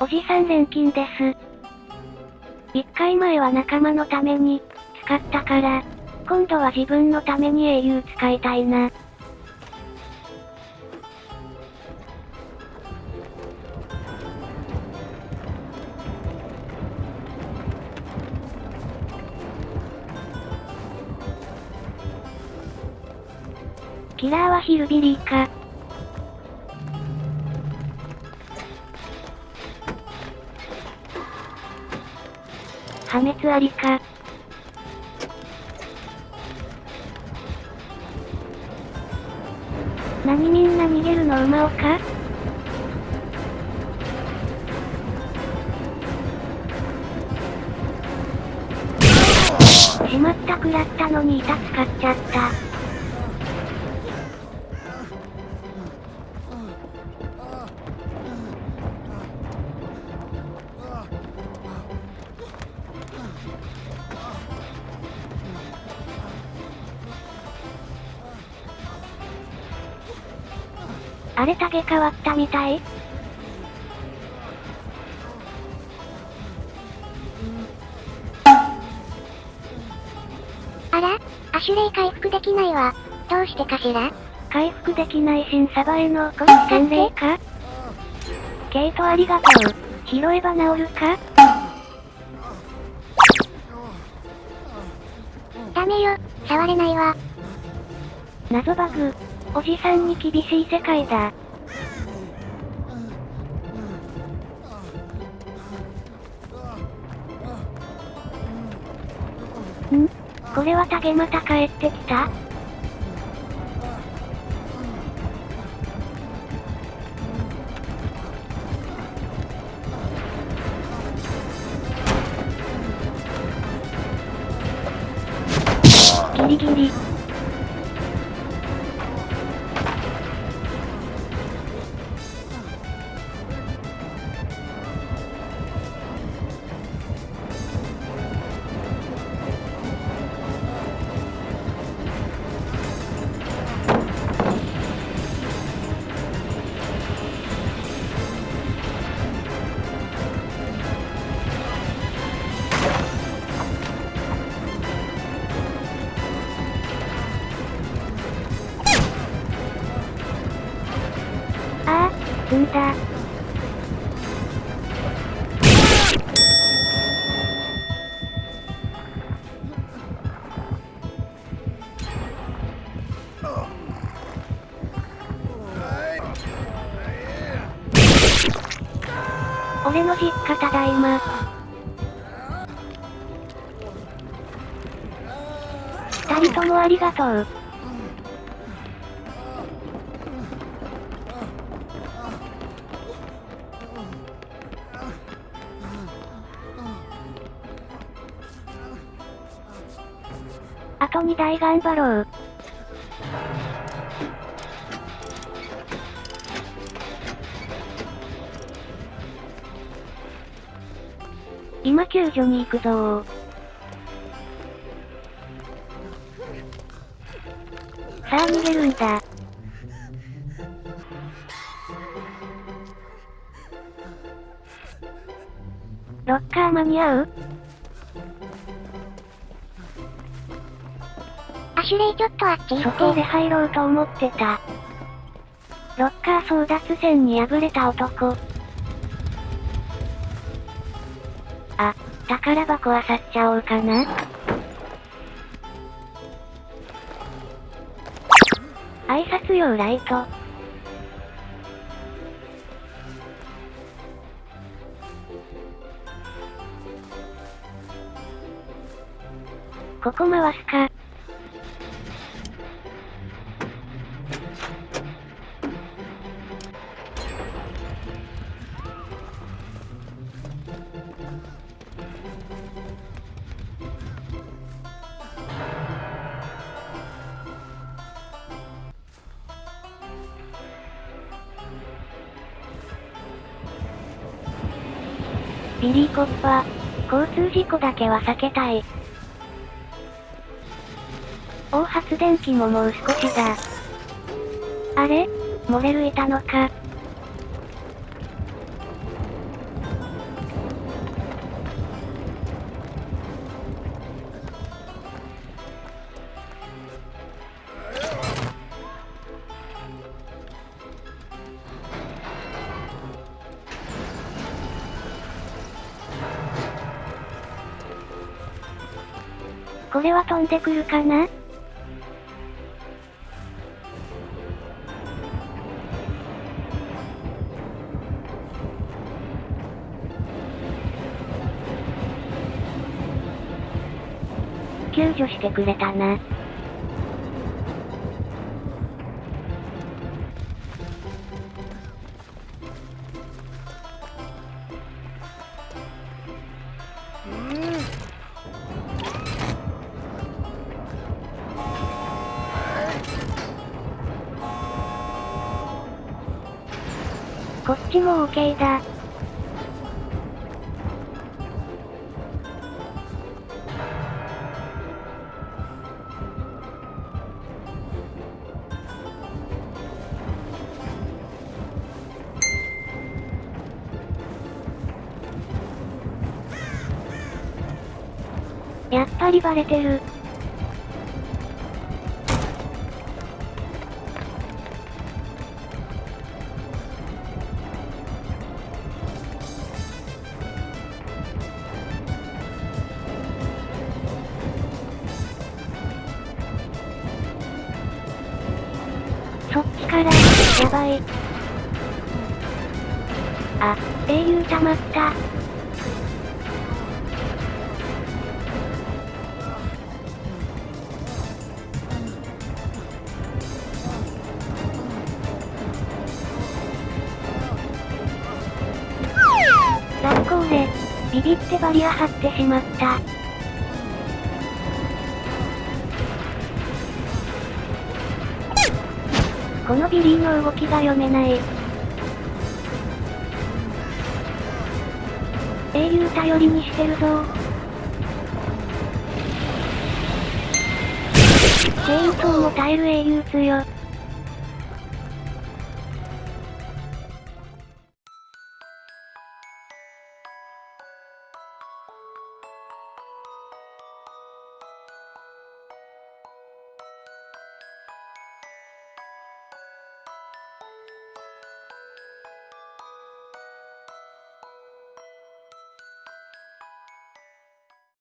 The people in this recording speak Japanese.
おじさん錬金です。一回前は仲間のために、使ったから、今度は自分のために英雄使いたいな。キラーはヒルビリーか。破滅ありか。何みんな逃げるの馬をか？しまったくらったのに板使っちゃった。あれげ変わったみたいあらアシュレイ回復できないわ。どうしてかしら？回復できない新サバへの洗礼か？ケイトありがとう。拾えば治るか？ダメよ、触れないわ。謎バグ。おじさんに厳しい世界だ。ん？これはタゲまた帰ってきた？ギリギリ。積んだ。俺の実家ただいま。二人ともありがとう。あと2台頑張ろう。今救助に行くぞさあ逃げるんだ。ロッカー間に合う？シュレイちょっとあっち行って。そこで入ろうと思ってた。ロッカー争奪戦に敗れた男。あ、宝箱漁っちゃおうかな。挨拶用ライト。ここ回すか。ビリーコッパー。交通事故だけは避けたい。大発電機ももう少しだ。あれ？漏れるいたのか。これは飛んでくるかな？救助してくれたな。こっちも OK だ。やっぱりバレてる。そっちから、やばい。あ、英雄溜まった。雑行で、ビビってバリア張ってしまった。このビリーの動きが読めない。英雄頼りにしてるぞチェーンソーも耐える英雄強。